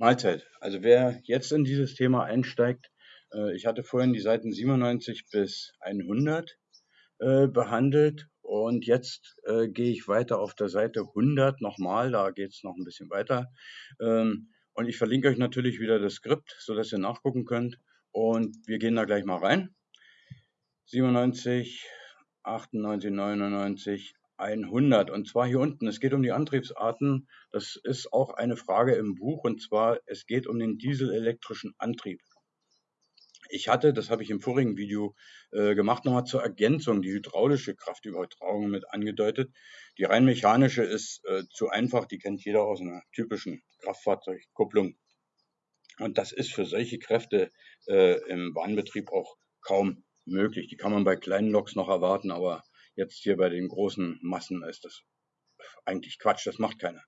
Mahlzeit. Also wer jetzt in dieses Thema einsteigt, äh, ich hatte vorhin die Seiten 97 bis 100 äh, behandelt und jetzt äh, gehe ich weiter auf der Seite 100 nochmal, da geht es noch ein bisschen weiter. Ähm, und ich verlinke euch natürlich wieder das Skript, sodass ihr nachgucken könnt. Und wir gehen da gleich mal rein. 97, 98, 99, 100. Und zwar hier unten. Es geht um die Antriebsarten. Das ist auch eine Frage im Buch. Und zwar, es geht um den dieselelektrischen Antrieb. Ich hatte, das habe ich im vorigen Video äh, gemacht, nochmal zur Ergänzung die hydraulische Kraftübertragung mit angedeutet. Die rein mechanische ist äh, zu einfach, die kennt jeder aus einer typischen Kraftfahrzeugkupplung. Und das ist für solche Kräfte äh, im Bahnbetrieb auch kaum möglich. Die kann man bei kleinen Loks noch erwarten, aber Jetzt hier bei den großen Massen ist das eigentlich Quatsch, das macht keiner.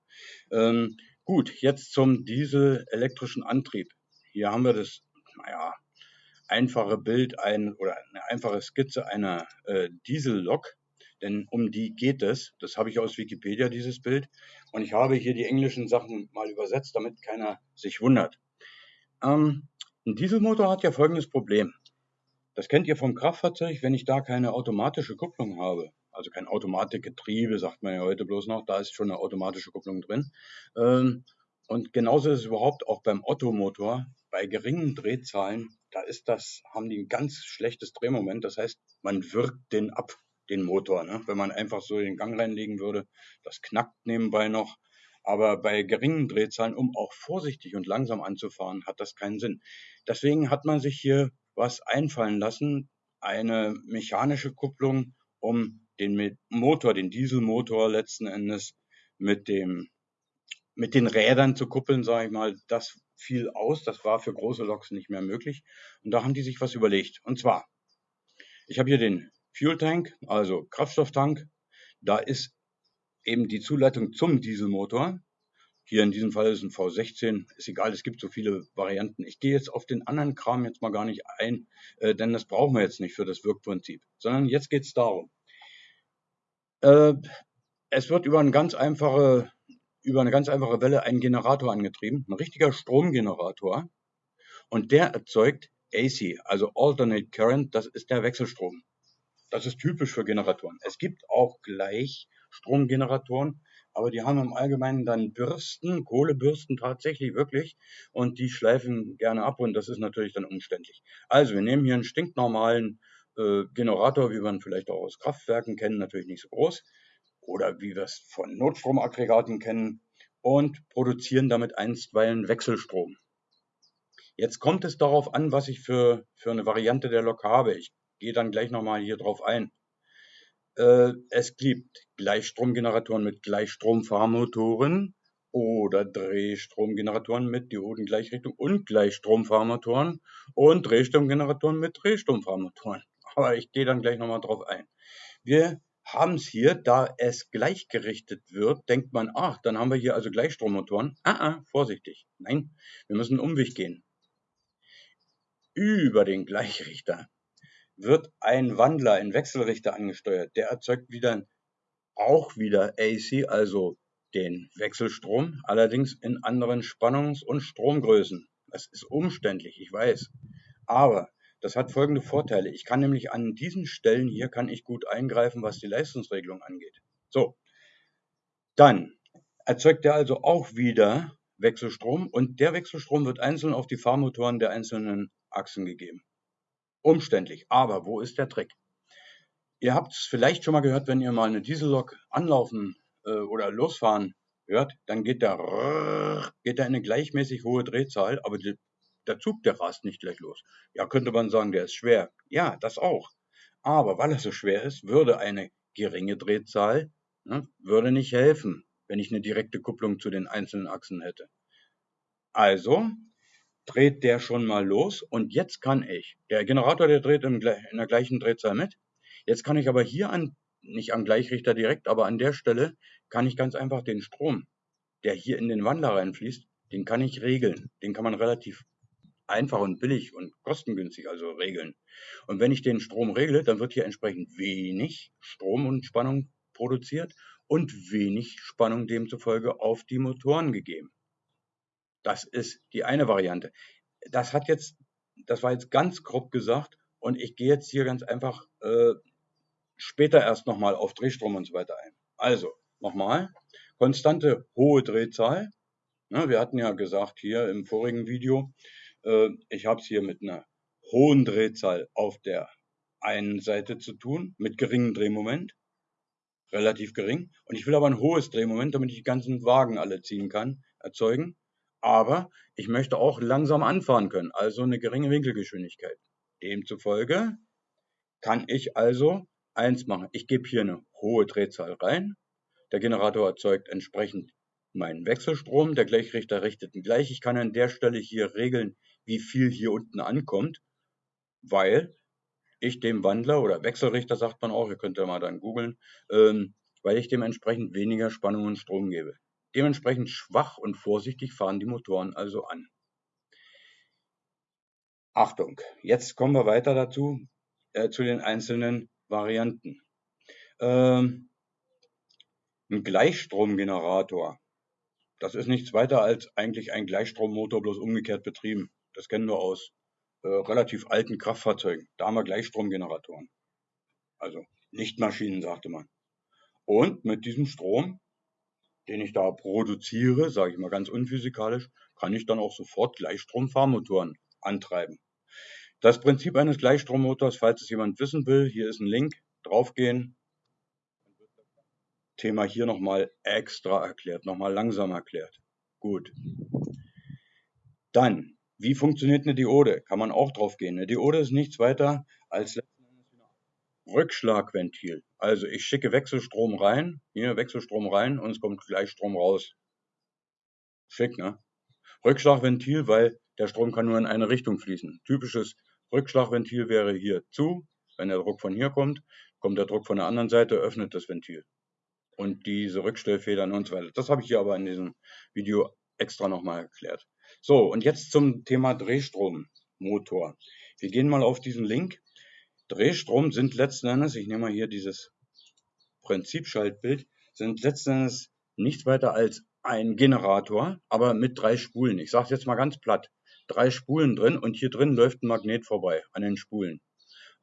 Ähm, gut, jetzt zum dieselelektrischen Antrieb. Hier haben wir das, naja, einfache Bild ein, oder eine einfache Skizze einer äh, Diesellok, denn um die geht es. Das habe ich aus Wikipedia, dieses Bild. Und ich habe hier die englischen Sachen mal übersetzt, damit keiner sich wundert. Ähm, ein Dieselmotor hat ja folgendes Problem. Das kennt ihr vom Kraftfahrzeug, wenn ich da keine automatische Kupplung habe. Also kein Automatikgetriebe, sagt man ja heute bloß noch, da ist schon eine automatische Kupplung drin. Ähm, und genauso ist es überhaupt auch beim Ottomotor. Bei geringen Drehzahlen, da ist das, haben die ein ganz schlechtes Drehmoment. Das heißt, man wirkt den ab, den Motor. Ne? Wenn man einfach so den Gang reinlegen würde, das knackt nebenbei noch. Aber bei geringen Drehzahlen, um auch vorsichtig und langsam anzufahren, hat das keinen Sinn. Deswegen hat man sich hier was einfallen lassen, eine mechanische Kupplung, um den Motor, den Dieselmotor letzten Endes mit dem mit den Rädern zu kuppeln, sage ich mal, das fiel aus. Das war für große Loks nicht mehr möglich. Und da haben die sich was überlegt. Und zwar, ich habe hier den Fuel Tank, also Kraftstofftank. Da ist eben die Zuleitung zum Dieselmotor. Hier in diesem Fall ist ein V16, ist egal, es gibt so viele Varianten. Ich gehe jetzt auf den anderen Kram jetzt mal gar nicht ein, äh, denn das brauchen wir jetzt nicht für das Wirkprinzip, sondern jetzt geht es darum. Äh, es wird über eine ganz einfache, über eine ganz einfache Welle ein Generator angetrieben, ein richtiger Stromgenerator, und der erzeugt AC, also Alternate Current, das ist der Wechselstrom. Das ist typisch für Generatoren. Es gibt auch Gleichstromgeneratoren, aber die haben im Allgemeinen dann Bürsten, Kohlebürsten tatsächlich wirklich und die schleifen gerne ab und das ist natürlich dann umständlich. Also wir nehmen hier einen stinknormalen äh, Generator, wie man vielleicht auch aus Kraftwerken kennen, natürlich nicht so groß oder wie wir es von Notstromaggregaten kennen und produzieren damit einstweilen Wechselstrom. Jetzt kommt es darauf an, was ich für, für eine Variante der Lok habe. Ich gehe dann gleich nochmal hier drauf ein. Äh, es gibt Gleichstromgeneratoren mit Gleichstromfahrmotoren oder Drehstromgeneratoren mit Diodengleichrichtung und Gleichstromfahrmotoren und Drehstromgeneratoren mit Drehstromfahrmotoren. Aber ich gehe dann gleich nochmal drauf ein. Wir haben es hier, da es gleichgerichtet wird, denkt man, ach, dann haben wir hier also Gleichstrommotoren. Ah, ah, vorsichtig. Nein, wir müssen einen Umweg gehen. Über den Gleichrichter wird ein Wandler in Wechselrichter angesteuert. Der erzeugt wieder auch wieder AC, also den Wechselstrom, allerdings in anderen Spannungs- und Stromgrößen. Das ist umständlich, ich weiß. Aber das hat folgende Vorteile. Ich kann nämlich an diesen Stellen hier kann ich gut eingreifen, was die Leistungsregelung angeht. So. Dann erzeugt er also auch wieder Wechselstrom und der Wechselstrom wird einzeln auf die Fahrmotoren der einzelnen Achsen gegeben umständlich. Aber wo ist der Trick? Ihr habt es vielleicht schon mal gehört, wenn ihr mal eine Diesellok anlaufen äh, oder losfahren hört, dann geht der, geht der in eine gleichmäßig hohe Drehzahl, aber die, der Zug, der rast nicht gleich los. Ja, könnte man sagen, der ist schwer. Ja, das auch. Aber weil er so schwer ist, würde eine geringe Drehzahl ne, würde nicht helfen, wenn ich eine direkte Kupplung zu den einzelnen Achsen hätte. Also dreht der schon mal los und jetzt kann ich, der Generator, der dreht in, der gleichen Drehzahl mit. Jetzt kann ich aber hier an, nicht am Gleichrichter direkt, aber an der Stelle kann ich ganz einfach den Strom, der hier in den Wandler reinfließt, den kann ich regeln. Den kann man relativ einfach und billig und kostengünstig also regeln. Und wenn ich den Strom regle, dann wird hier entsprechend wenig Strom und Spannung produziert und wenig Spannung demzufolge auf die Motoren gegeben. Das ist die eine Variante. Das hat jetzt, das war jetzt ganz grob gesagt und ich gehe jetzt hier ganz einfach äh, später erst nochmal auf Drehstrom und so weiter ein. Also, nochmal, konstante hohe Drehzahl. Ja, wir hatten ja gesagt hier im vorigen Video, äh, ich habe es hier mit einer hohen Drehzahl auf der einen Seite zu tun, mit geringem Drehmoment, relativ gering. Und ich will aber ein hohes Drehmoment, damit ich die ganzen Wagen alle ziehen kann, erzeugen. Aber ich möchte auch langsam anfahren können, also eine geringe Winkelgeschwindigkeit. Demzufolge kann ich also eins machen. Ich gebe hier eine hohe Drehzahl rein. Der Generator erzeugt entsprechend meinen Wechselstrom. Der Gleichrichter richtet ihn gleich. Ich kann an der Stelle hier regeln, wie viel hier unten ankommt, weil ich dem Wandler oder Wechselrichter sagt man auch, ihr könnt ja mal dann googeln, ähm, weil ich dementsprechend weniger Spannung und Strom gebe. Dementsprechend schwach und vorsichtig fahren die Motoren also an. Achtung, jetzt kommen wir weiter dazu, äh, zu den einzelnen Varianten. Ähm, ein Gleichstromgenerator, das ist nichts weiter als eigentlich ein Gleichstrommotor, bloß umgekehrt betrieben. Das kennen wir aus äh, relativ alten Kraftfahrzeugen. Da haben wir Gleichstromgeneratoren. Also Lichtmaschinen, sagte man. Und mit diesem Strom, den ich da produziere, sage ich mal ganz unphysikalisch, kann ich dann auch sofort Gleichstromfahrmotoren antreiben. Das Prinzip eines Gleichstrommotors, falls es jemand wissen will, hier ist ein Link, draufgehen. Thema hier nochmal extra erklärt, nochmal langsam erklärt. Gut. Dann, wie funktioniert eine Diode? Kann man auch draufgehen. Eine Diode ist nichts weiter als Rückschlagventil. Also ich schicke Wechselstrom rein, hier Wechselstrom rein und es kommt Gleichstrom raus. Schick, ne? Rückschlagventil, weil der Strom kann nur in eine Richtung fließen. Typisches Rückschlagventil wäre hier zu. Wenn der Druck von hier kommt, kommt der Druck von der anderen Seite, öffnet das Ventil. Und diese Rückstellfedern und so weiter. Das habe ich hier aber in diesem Video extra nochmal erklärt. So, und jetzt zum Thema Drehstrommotor. Wir gehen mal auf diesen Link. Drehstrom sind letzten Endes, ich nehme mal hier dieses Prinzipschaltbild, sind letzten Endes nichts weiter als ein Generator, aber mit drei Spulen. Ich sage es jetzt mal ganz platt drei Spulen drin und hier drin läuft ein Magnet vorbei an den Spulen.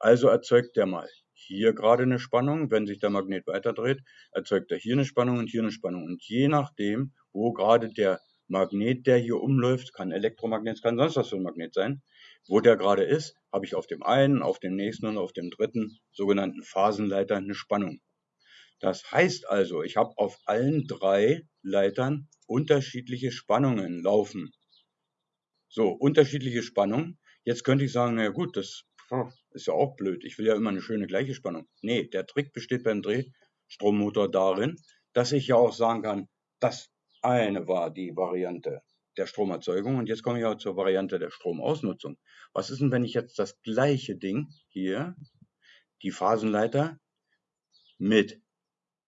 Also erzeugt der mal hier gerade eine Spannung, wenn sich der Magnet weiterdreht, erzeugt er hier eine Spannung und hier eine Spannung. Und je nachdem, wo gerade der Magnet, der hier umläuft, kann Elektromagnet, kann sonst was für ein Magnet sein, wo der gerade ist, habe ich auf dem einen, auf dem nächsten und auf dem dritten sogenannten Phasenleiter eine Spannung. Das heißt also, ich habe auf allen drei Leitern unterschiedliche Spannungen laufen. So, unterschiedliche Spannung. Jetzt könnte ich sagen, naja gut, das ist ja auch blöd. Ich will ja immer eine schöne gleiche Spannung. Nee, der Trick besteht beim Drehstrommotor darin, dass ich ja auch sagen kann, das eine war die Variante der Stromerzeugung und jetzt komme ich auch zur Variante der Stromausnutzung. Was ist denn, wenn ich jetzt das gleiche Ding hier, die Phasenleiter, mit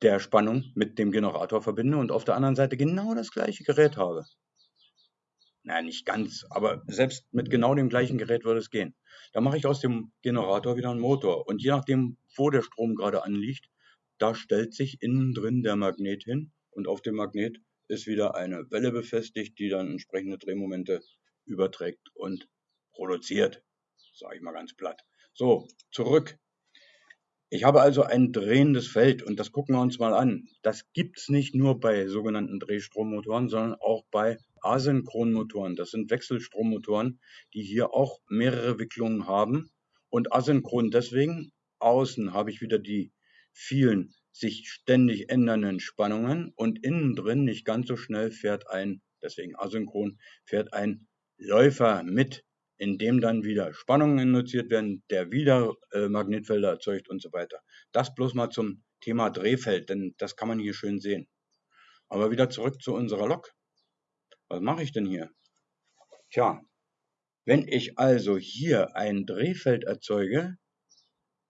der Spannung mit dem Generator verbinde und auf der anderen Seite genau das gleiche Gerät habe? Naja, nicht ganz, aber selbst mit genau dem gleichen Gerät würde es gehen. Da mache ich aus dem Generator wieder einen Motor. Und je nachdem, wo der Strom gerade anliegt, da stellt sich innen drin der Magnet hin und auf dem Magnet ist wieder eine Welle befestigt, die dann entsprechende Drehmomente überträgt und produziert. Sage ich mal ganz platt. So, zurück ich habe also ein drehendes Feld und das gucken wir uns mal an. Das gibt es nicht nur bei sogenannten Drehstrommotoren, sondern auch bei Asynchronmotoren. Das sind Wechselstrommotoren, die hier auch mehrere Wicklungen haben. Und asynchron deswegen, außen habe ich wieder die vielen sich ständig ändernden Spannungen und innen drin nicht ganz so schnell fährt ein, deswegen asynchron, fährt ein Läufer mit in dem dann wieder Spannungen induziert werden, der wieder äh, Magnetfelder erzeugt und so weiter. Das bloß mal zum Thema Drehfeld, denn das kann man hier schön sehen. Aber wieder zurück zu unserer Lok. Was mache ich denn hier? Tja, wenn ich also hier ein Drehfeld erzeuge,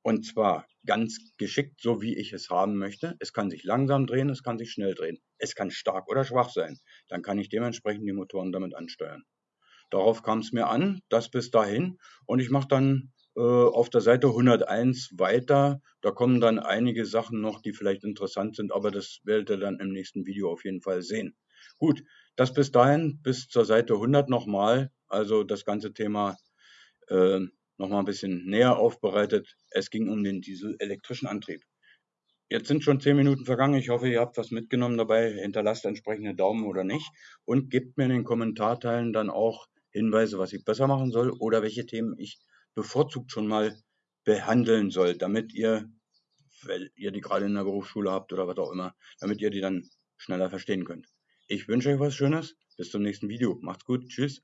und zwar ganz geschickt, so wie ich es haben möchte. Es kann sich langsam drehen, es kann sich schnell drehen. Es kann stark oder schwach sein. Dann kann ich dementsprechend die Motoren damit ansteuern. Darauf kam es mir an, das bis dahin. Und ich mache dann äh, auf der Seite 101 weiter. Da kommen dann einige Sachen noch, die vielleicht interessant sind, aber das werdet ihr dann im nächsten Video auf jeden Fall sehen. Gut, Das bis dahin, bis zur Seite 100 nochmal, also das ganze Thema äh, nochmal ein bisschen näher aufbereitet. Es ging um den dieselelektrischen Antrieb. Jetzt sind schon zehn Minuten vergangen. Ich hoffe, ihr habt was mitgenommen dabei. Hinterlasst entsprechende Daumen oder nicht und gebt mir in den Kommentarteilen dann auch Hinweise, was ich besser machen soll oder welche Themen ich bevorzugt schon mal behandeln soll, damit ihr, weil ihr die gerade in der Berufsschule habt oder was auch immer, damit ihr die dann schneller verstehen könnt. Ich wünsche euch was Schönes. Bis zum nächsten Video. Macht's gut. Tschüss.